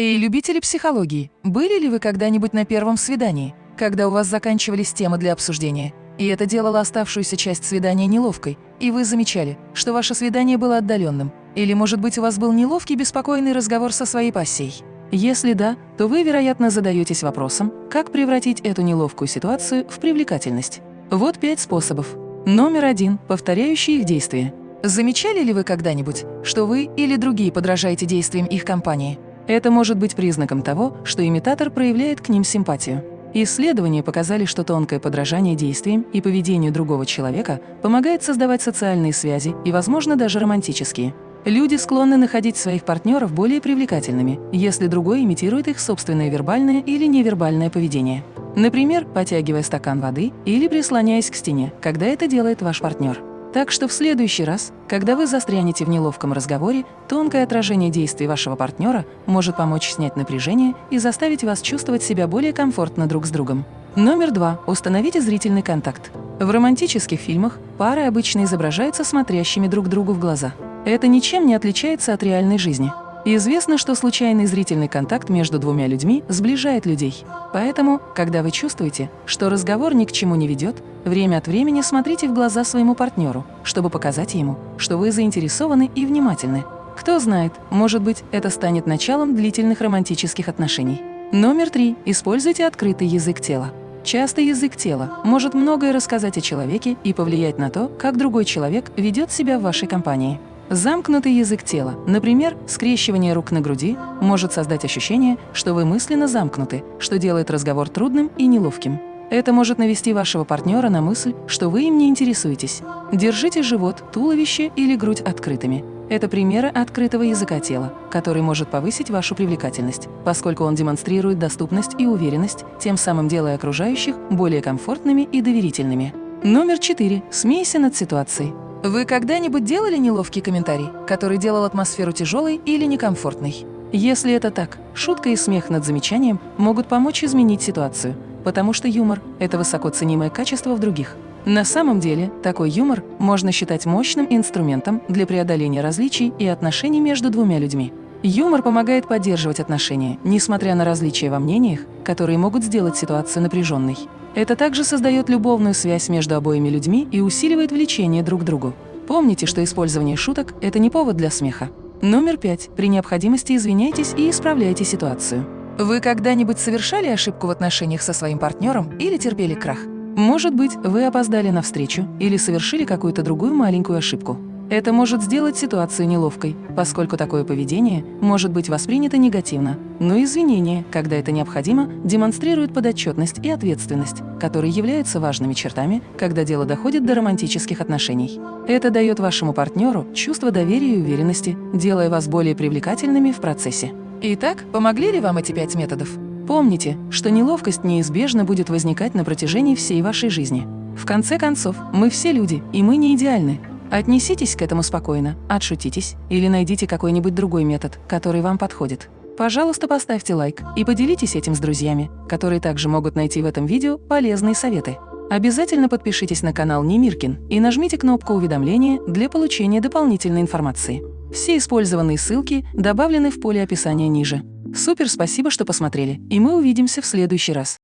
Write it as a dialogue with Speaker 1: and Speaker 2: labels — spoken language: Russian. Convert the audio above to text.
Speaker 1: Эй, любители психологии, были ли вы когда-нибудь на первом свидании, когда у вас заканчивались темы для обсуждения, и это делало оставшуюся часть свидания неловкой, и вы замечали, что ваше свидание было отдаленным, или, может быть, у вас был неловкий беспокойный разговор со своей пассией? Если да, то вы, вероятно, задаетесь вопросом, как превратить эту неловкую ситуацию в привлекательность. Вот пять способов. Номер один – повторяющие их действия. Замечали ли вы когда-нибудь, что вы или другие подражаете действиям их компании? Это может быть признаком того, что имитатор проявляет к ним симпатию. Исследования показали, что тонкое подражание действиям и поведению другого человека помогает создавать социальные связи и, возможно, даже романтические. Люди склонны находить своих партнеров более привлекательными, если другой имитирует их собственное вербальное или невербальное поведение. Например, потягивая стакан воды или прислоняясь к стене, когда это делает ваш партнер. Так что в следующий раз, когда вы застрянете в неловком разговоре, тонкое отражение действий вашего партнера может помочь снять напряжение и заставить вас чувствовать себя более комфортно друг с другом. Номер два. Установите зрительный контакт. В романтических фильмах пары обычно изображаются смотрящими друг другу в глаза. Это ничем не отличается от реальной жизни. Известно, что случайный зрительный контакт между двумя людьми сближает людей. Поэтому, когда вы чувствуете, что разговор ни к чему не ведет, время от времени смотрите в глаза своему партнеру, чтобы показать ему, что вы заинтересованы и внимательны. Кто знает, может быть, это станет началом длительных романтических отношений. Номер три. Используйте открытый язык тела. Часто язык тела может многое рассказать о человеке и повлиять на то, как другой человек ведет себя в вашей компании. Замкнутый язык тела, например, скрещивание рук на груди, может создать ощущение, что вы мысленно замкнуты, что делает разговор трудным и неловким. Это может навести вашего партнера на мысль, что вы им не интересуетесь. Держите живот, туловище или грудь открытыми. Это примеры открытого языка тела, который может повысить вашу привлекательность, поскольку он демонстрирует доступность и уверенность, тем самым делая окружающих более комфортными и доверительными. Номер четыре. Смейся над ситуацией. Вы когда-нибудь делали неловкий комментарий, который делал атмосферу тяжелой или некомфортной? Если это так, шутка и смех над замечанием могут помочь изменить ситуацию, потому что юмор – это высоко ценимое качество в других. На самом деле, такой юмор можно считать мощным инструментом для преодоления различий и отношений между двумя людьми. Юмор помогает поддерживать отношения, несмотря на различия во мнениях, которые могут сделать ситуацию напряженной. Это также создает любовную связь между обоими людьми и усиливает влечение друг к другу. Помните, что использование шуток – это не повод для смеха. Номер пять. При необходимости извиняйтесь и исправляйте ситуацию. Вы когда-нибудь совершали ошибку в отношениях со своим партнером или терпели крах? Может быть, вы опоздали на встречу или совершили какую-то другую маленькую ошибку. Это может сделать ситуацию неловкой, поскольку такое поведение может быть воспринято негативно. Но извинения, когда это необходимо, демонстрируют подотчетность и ответственность, которые являются важными чертами, когда дело доходит до романтических отношений. Это дает вашему партнеру чувство доверия и уверенности, делая вас более привлекательными в процессе. Итак, помогли ли вам эти пять методов? Помните, что неловкость неизбежно будет возникать на протяжении всей вашей жизни. В конце концов, мы все люди, и мы не идеальны, Отнеситесь к этому спокойно, отшутитесь или найдите какой-нибудь другой метод, который вам подходит. Пожалуйста, поставьте лайк и поделитесь этим с друзьями, которые также могут найти в этом видео полезные советы. Обязательно подпишитесь на канал Немиркин и нажмите кнопку уведомления для получения дополнительной информации. Все использованные ссылки добавлены в поле описания ниже. Супер спасибо, что посмотрели, и мы увидимся в следующий раз.